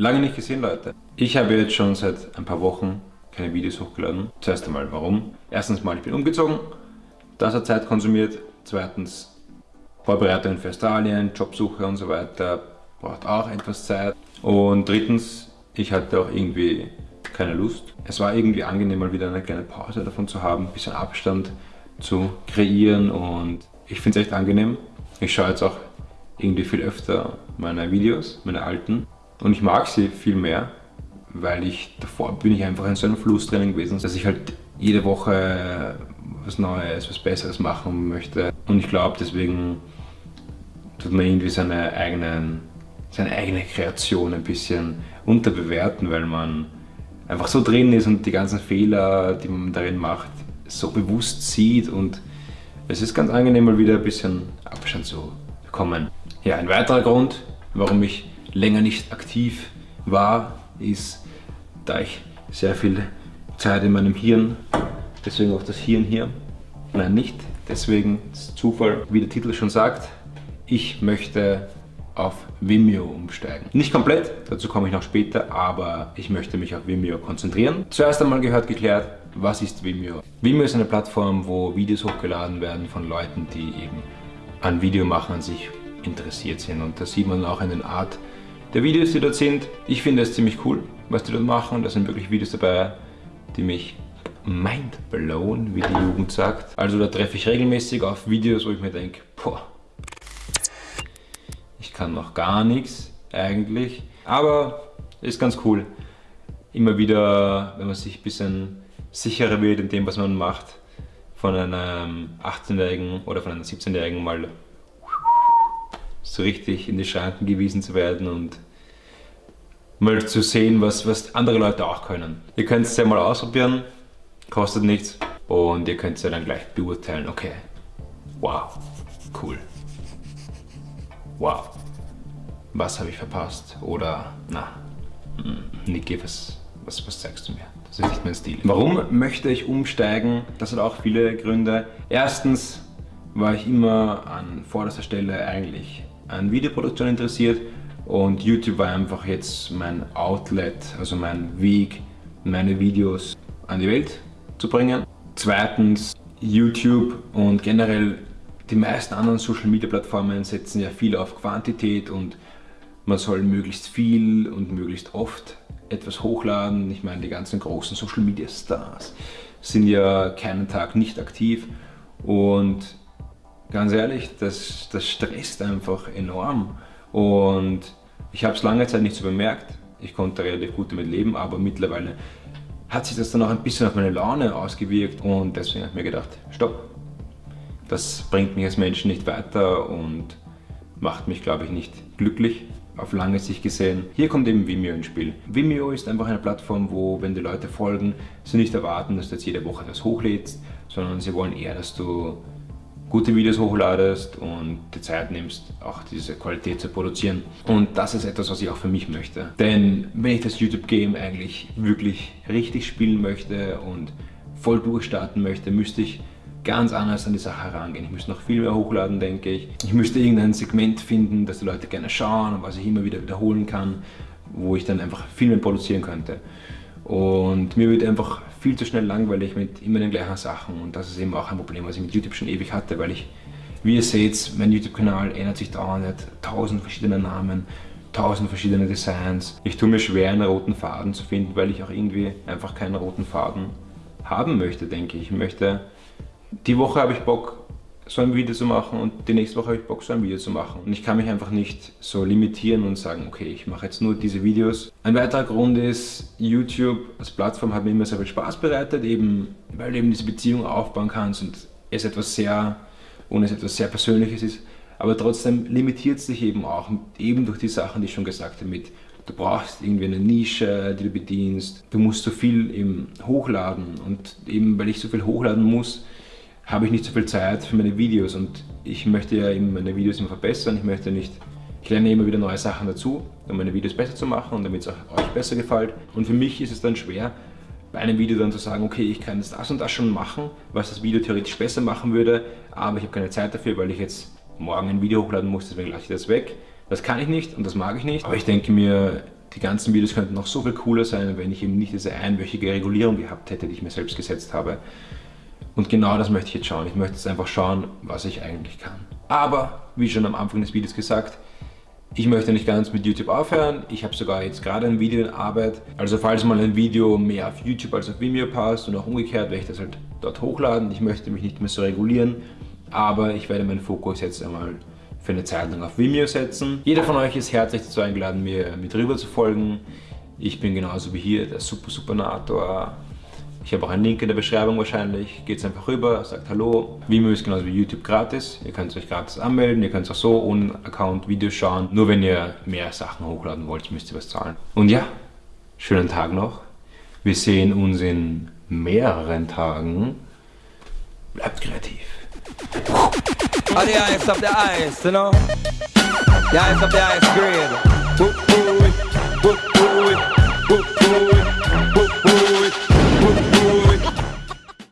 Lange nicht gesehen, Leute. Ich habe jetzt schon seit ein paar Wochen keine Videos hochgeladen. Zuerst einmal, warum? Erstens mal, ich bin umgezogen. Das hat Zeit konsumiert. Zweitens, Vorbereitungen für Australien, Jobsuche und so weiter. Braucht auch etwas Zeit. Und drittens, ich hatte auch irgendwie keine Lust. Es war irgendwie angenehm, mal wieder eine kleine Pause davon zu haben, ein bisschen Abstand zu kreieren und ich finde es echt angenehm. Ich schaue jetzt auch irgendwie viel öfter meine Videos, meine alten und ich mag sie viel mehr, weil ich davor bin ich einfach in so einem Fluss drinnen gewesen, dass ich halt jede Woche was Neues, was Besseres machen möchte und ich glaube deswegen tut man irgendwie seine eigenen seine eigene Kreation ein bisschen unterbewerten, weil man einfach so drin ist und die ganzen Fehler, die man darin macht, so bewusst sieht und es ist ganz angenehm mal wieder ein bisschen Abstand zu bekommen. Ja, ein weiterer Grund, warum ich länger nicht aktiv war, ist, da ich sehr viel Zeit in meinem Hirn, deswegen auch das Hirn hier, nein nicht, deswegen Zufall, wie der Titel schon sagt, ich möchte auf Vimeo umsteigen. Nicht komplett, dazu komme ich noch später, aber ich möchte mich auf Vimeo konzentrieren. Zuerst einmal gehört geklärt, was ist Vimeo? Vimeo ist eine Plattform, wo Videos hochgeladen werden von Leuten, die eben an Videomachen an sich interessiert sind. Und da sieht man auch in den Art der Videos, die dort sind. Ich finde es ziemlich cool, was die dort machen. Da sind wirklich Videos dabei, die mich mind blown, wie die Jugend sagt. Also da treffe ich regelmäßig auf Videos, wo ich mir denke, boah, ich kann noch gar nichts eigentlich, aber ist ganz cool. Immer wieder, wenn man sich ein bisschen sicherer wird in dem, was man macht, von einem 18-Jährigen oder von einem 17-Jährigen mal so richtig in die Schranken gewiesen zu werden und mal zu sehen, was, was andere Leute auch können. Ihr könnt es ja mal ausprobieren, kostet nichts und ihr könnt es ja dann gleich beurteilen, okay, wow, cool wow, was habe ich verpasst? Oder, na, hm, Niki, was, was, was zeigst du mir? Das ist nicht mein Stil. Warum möchte ich umsteigen? Das hat auch viele Gründe. Erstens war ich immer an vorderster Stelle eigentlich an Videoproduktion interessiert und YouTube war einfach jetzt mein Outlet, also mein Weg, meine Videos an die Welt zu bringen. Zweitens, YouTube und generell die meisten anderen Social Media Plattformen setzen ja viel auf Quantität und man soll möglichst viel und möglichst oft etwas hochladen. Ich meine, die ganzen großen Social Media Stars sind ja keinen Tag nicht aktiv und ganz ehrlich, das, das stresst einfach enorm und ich habe es lange Zeit nicht so bemerkt. Ich konnte relativ gut damit leben, aber mittlerweile hat sich das dann auch ein bisschen auf meine Laune ausgewirkt und deswegen habe ich mir gedacht, stopp, das bringt mich als Menschen nicht weiter und macht mich, glaube ich, nicht glücklich auf lange Sicht gesehen. Hier kommt eben Vimeo ins Spiel. Vimeo ist einfach eine Plattform, wo, wenn die Leute folgen, sie nicht erwarten, dass du jetzt jede Woche etwas hochlädst, sondern sie wollen eher, dass du gute Videos hochladest und die Zeit nimmst, auch diese Qualität zu produzieren. Und das ist etwas, was ich auch für mich möchte. Denn wenn ich das YouTube-Game eigentlich wirklich richtig spielen möchte und voll durchstarten möchte, müsste ich ganz anders an die Sache herangehen. Ich müsste noch viel mehr hochladen, denke ich. Ich müsste irgendein Segment finden, das die Leute gerne schauen und was ich immer wieder wiederholen kann, wo ich dann einfach viel mehr produzieren könnte. Und mir wird einfach viel zu schnell langweilig mit immer den gleichen Sachen und das ist eben auch ein Problem, was ich mit YouTube schon ewig hatte, weil ich, wie ihr seht, mein YouTube-Kanal ändert sich dauernd, hat tausend verschiedene Namen, tausend verschiedene Designs. Ich tue mir schwer, einen roten Faden zu finden, weil ich auch irgendwie einfach keinen roten Faden haben möchte, denke ich. Ich möchte die Woche habe ich Bock, so ein Video zu machen und die nächste Woche habe ich Bock, so ein Video zu machen. Und ich kann mich einfach nicht so limitieren und sagen, okay, ich mache jetzt nur diese Videos. Ein weiterer Grund ist, YouTube als Plattform hat mir immer sehr viel Spaß bereitet, eben weil du eben diese Beziehung aufbauen kannst und es etwas sehr, und es etwas sehr Persönliches ist. Aber trotzdem limitiert es dich eben auch, eben durch die Sachen, die ich schon gesagt habe, mit du brauchst irgendwie eine Nische, die du bedienst, du musst so viel eben hochladen und eben weil ich so viel hochladen muss, habe ich nicht so viel Zeit für meine Videos und ich möchte ja eben meine Videos immer verbessern. Ich möchte nicht, ich lerne immer wieder neue Sachen dazu, um meine Videos besser zu machen und damit es auch euch besser gefällt. Und für mich ist es dann schwer, bei einem Video dann zu sagen, okay, ich kann jetzt das und das schon machen, was das Video theoretisch besser machen würde, aber ich habe keine Zeit dafür, weil ich jetzt morgen ein Video hochladen muss, deswegen lasse ich das weg. Das kann ich nicht und das mag ich nicht. Aber ich denke mir, Die ganzen Videos könnten noch so viel cooler sein, wenn ich eben nicht diese einwöchige Regulierung gehabt hätte, die ich mir selbst gesetzt habe. Und genau das möchte ich jetzt schauen. Ich möchte jetzt einfach schauen, was ich eigentlich kann. Aber, wie schon am Anfang des Videos gesagt, ich möchte nicht ganz mit YouTube aufhören. Ich habe sogar jetzt gerade ein Video in Arbeit. Also falls mal ein Video mehr auf YouTube als auf Vimeo passt und auch umgekehrt, werde ich das halt dort hochladen. Ich möchte mich nicht mehr so regulieren, aber ich werde meinen Fokus jetzt einmal für eine Zeit lang auf Vimeo setzen. Jeder von euch ist herzlich dazu eingeladen, mir mit rüber zu folgen. Ich bin genauso wie hier der Super Supernator. Ich habe auch einen Link in der Beschreibung wahrscheinlich. Geht einfach rüber, sagt Hallo. Vimeo ist genauso wie YouTube gratis. Ihr könnt euch gratis anmelden. Ihr könnt auch so ohne Account Videos schauen. Nur wenn ihr mehr Sachen hochladen wollt, müsst ihr was zahlen. Und ja, schönen Tag noch. Wir sehen uns in mehreren Tagen. Bleibt kreativ. Oh, the ice up the ice, you know? The ice up the ice grade. Woo, woo, woo, woo.